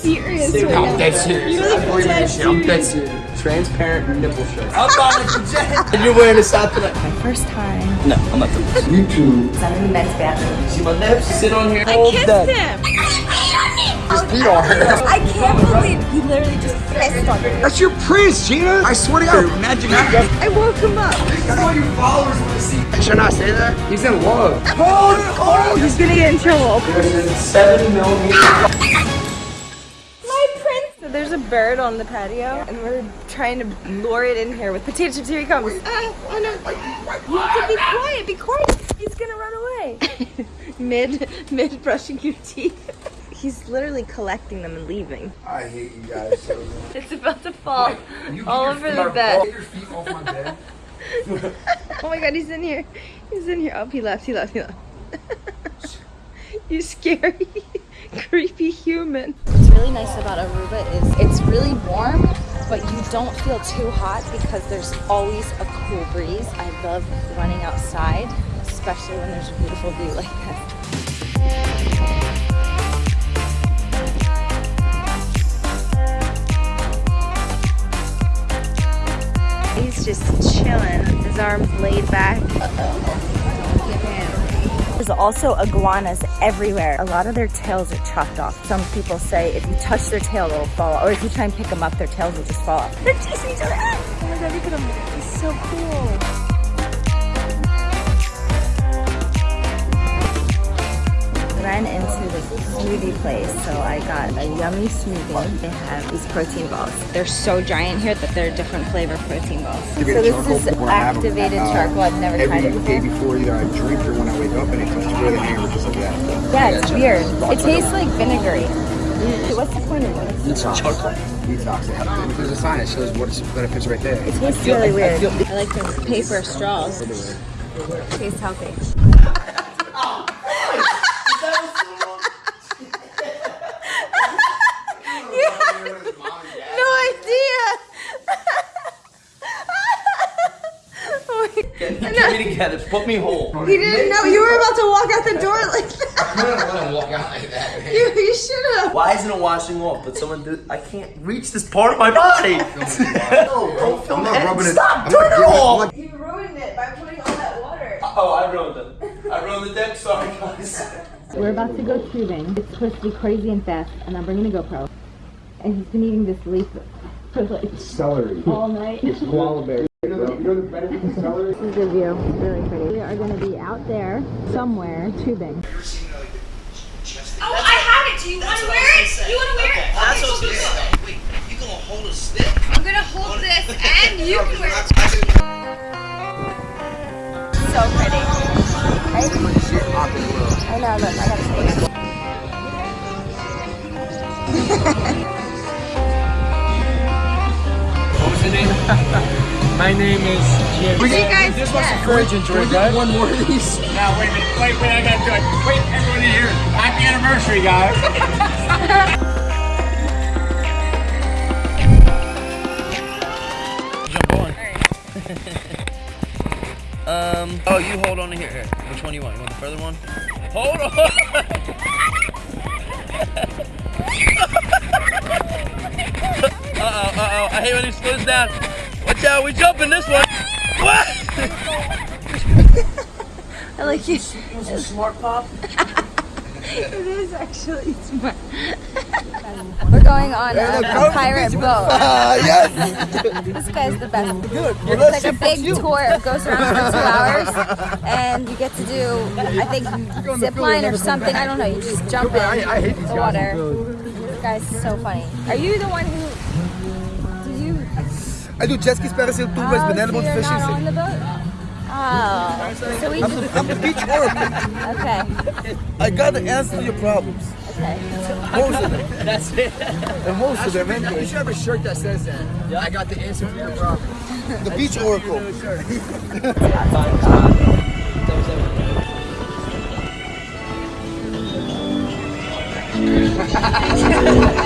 serious right I'm now. dead serious. You're like believe in dead this shit. I'm dead serious. serious. Transparent nipple shirt. I'm buying it for Jen. And you're wearing a this outfit. My first time. No, I'm not doing this. You two. I'm in the men's bathroom. See my nips? Sit on here. I kissed him. Just pee on her. I can't believe he literally just pissed on me. That's your prince, Gina. I swear to God. Imagine that. I woke him up. That's what your followers want to see. I Should I not say that? He's in love. Hold, hold. Oh, he's gonna get in trouble. There's a seven millimeter. Bird on the patio, and we're trying to lure it in here with potato chips. Here he comes. Ah, oh no. You have to be quiet. Be quiet. He's gonna run away. mid, mid brushing your teeth. He's literally collecting them and leaving. I hate you guys so much. It's about to fall You all over your- the bed. Get your feet off my bed. Oh my god, he's in here. He's in here. Oh, he left. He left. He left. you scary, creepy human. What's really nice about Aruba is it's really warm, but you don't feel too hot because there's always a cool breeze. I love running outside, especially when there's a beautiful view like this. He's just chilling, his arms laid back. There's also iguanas everywhere. A lot of their tails are chopped off. Some people say if you touch their tail, it'll fall off. Or if you try and pick them up, their tails will just fall off. They're chasing each other. Oh my god, look at them. It's so cool. Smoothie place, so I got a yummy smoothie. They have these protein balls. They're so giant here that they're different flavor protein balls. So this is activated uh, charcoal. I've never tried it Every day before. before either I drink or when I wake up and it comes really hammered just like that. Yeah, it's weird. It tastes like vinegary. What's the point of this? It's chocolate. Detox. It has- There's a sign that shows what its benefits right there. It tastes really weird. I like the paper straws. It Tastes healthy. No idea. Oh my- Get, get me together. Put me whole. You didn't know you were about to walk out the door like that. I'm gonna let him walk out like that. man. You, you should have. Why isn't it washing off? But someone do. I can't reach this part of my body. no, don't film I'm not rubbing it. Stop. I'm Turn it giving- off. I'm You ruined it by putting all that water. Uh, oh, I ruined it. I ruined the deck. Sorry, guys. We're about to go tubing. It's supposed to be crazy and fast, and I'm bringing a GoPro. And he's been eating this leaf for like Celery. all night. this Koala bear. You know the, you know the benefits of celery? is a view. It's really pretty. We are going to be out there somewhere tubing. Oh, I have it. Do you want to wear it? You want to wear it? That's what I was Okay, gonna. Wait, you gonna hold a stick? I'm gonna hold this, and you can wear it. So pretty. Right? I know, look, I gotta show you. What was the name? My name is Jim. You guys, yeah. Virgin drink, right? One more of these. Now, wait a minute. Wait, wait, I gotta do it. Wait, everybody here. Happy anniversary, guys. Jump on. um. Oh, you hold on to here. here. Which one do you want? You want the further one? Hold on. uh oh. Uh oh. I hate when he slows down. Watch out. We jumping this one. What? I like it. It was a smart pop. It is actually smart. We're going on a, a pirate boat. yes. This guy's the best. It's like a big tour. It goes around for two hours, and you get to do, I think, zip line or something. I don't know. You just jump in I hate these the guys. water. This guy's so funny. Are you the one who? I do jet skis, parasail, two oh, banana boat, so fishing. Oh, so we I'm, just... I'm beach oracle. okay. I got the answer to your problems. Okay. Most of them. That's it. And most of them. Be, you should have a shirt that says that. Yeah. I got the answer to your problems. The beach oracle.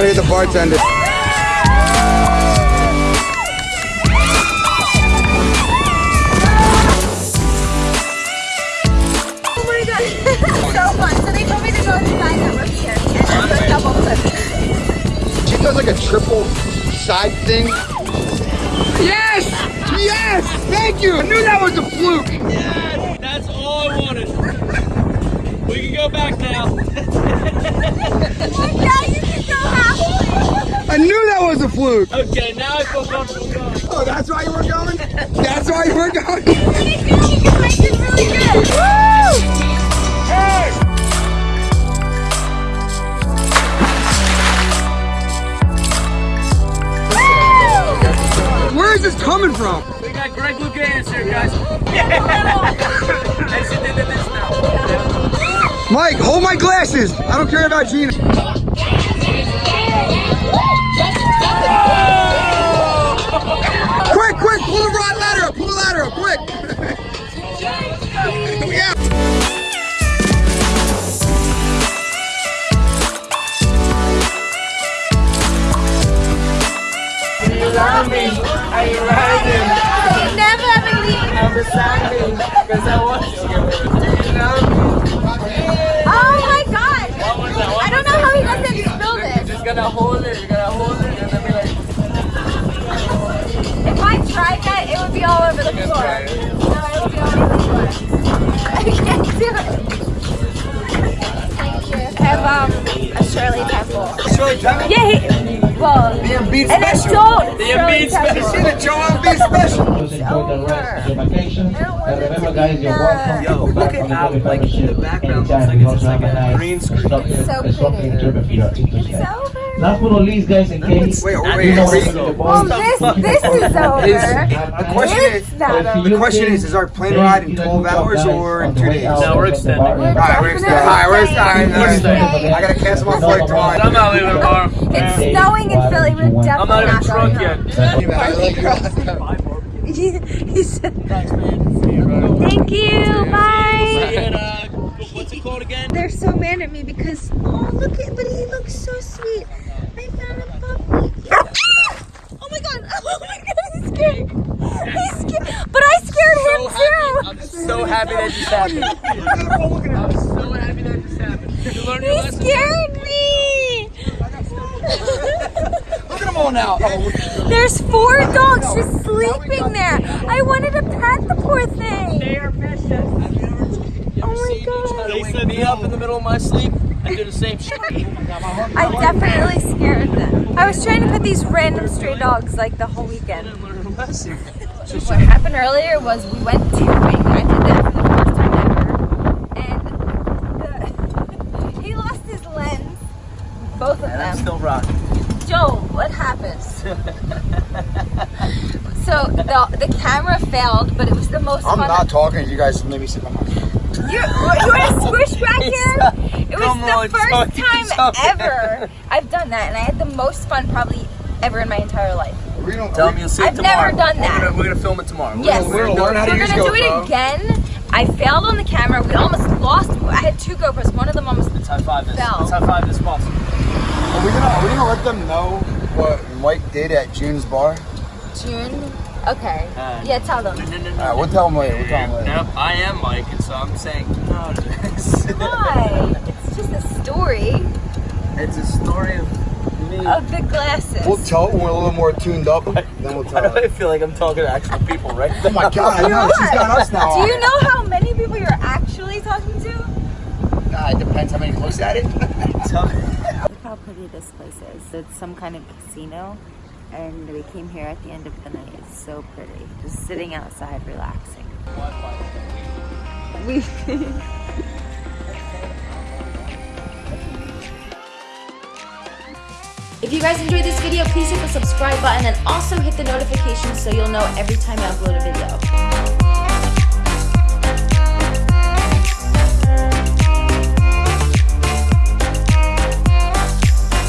me to go inside that we're here. And there's a double. She does like a triple side thing. Yes! Yes! Thank you! I knew that was a fluke! Yes, that's all I wanted. We can go back now. Now you can go halfway. I knew that was a fluke! Okay, now I feel comfortable going. Oh, that's why you were going? That's why you were going? It's really good. It's really good. Woo! Where is this coming from? We got Greg Louganis here, guys. and she did this now. Mike, hold my glasses! I don't care about Gina. Pull the rod ladder up, pull the ladder up, quick! yeah. Can you love me? Are you riding? I never ever leave. Oh my god. I don't know how he doesn't spill this. Just it, you're gonna hold it, Temple. Yeah, he, well, The Embiid and then special. The Shirley Embiid Temple. See the Joel Embiid special? Just enjoy the rest of your vacation. I don't want And remember, guys, you're welcome. Yo, to look come at back how, on the like, the background looks anytime. like We it's also like have a green screen. instructor- It's so instructor pretty. Interpret if you're interested. It's over. Last but not least, guys, in case Wait, you wait, wait. the Well, this this is over. The question is, It's not over. the question is, is our plane ride in 12 hours or in two days? No, we're extending. Alright, we're extending. Alright, we're extending. We're Alright, I gotta cancel my flight tomorrow. I'm not leaving the tomorrow. It's snowing in Philly. We're I'm not even not drunk going yet. home. He, he said, Thank you. Bye. What's it called again? They're so mad at me because oh look at but he looks so sweet. I found a puppy. Oh my god! Oh my god! He's scared. He's scared. But I scared him too. I'm so happy that just happened. I'm so happy that just happened. You learned your He lesson. scared me. Look at them all now. Oh, There's four dogs just sleeping there. I wanted to pet the poor thing. They are precious. Oh my god. They set me up in the middle of my sleep. I do the same shit. I definitely scared them. I was trying to put these random stray dogs like the whole weekend. What happened earlier was we went tubing. I did that for the first time ever. And the, he lost his lens. Both of And I'm them. still rocking. Joe, what happened? So the, the camera failed, but it was the most I'm fun. not talking. You guys Let me sit on my You, you want to squish back here? It was Come the on, first time something. ever I've done that, and I had the most fun probably ever in my entire life. We don't Tell me you'll see it I've tomorrow. never done that. We're gonna, we're gonna film it tomorrow. Yes, we're gonna learn how to we're gonna do it GoPro. again. I failed on the camera. We almost lost. I had two GoPros. One of them almost Let's high five this. Fell. Let's high five this possible. Are we gonna, are we gonna let them know what Mike did at June's bar? June. Okay. Uh, yeah, tell them. No, no, no, Alright, we'll tell them later. We'll tell them later. Nope, I am Mike, and so I'm saying no to this. Why? It's just a story It's a story of me. of the glasses. We'll tell it when we're a little more tuned up. Then we'll Why tell do I feel like I'm talking to actual people right Oh my god, I know. She's got us now. Do you know how many people you're actually talking to? Nah, it depends how many looks at it. Tell me. How pretty this place is. It's some kind of casino, and we came here at the end of the night. It's so pretty. Just sitting outside, relaxing. We. If you guys enjoyed this video, please hit the subscribe button and also hit the notification so you'll know every time I upload a video.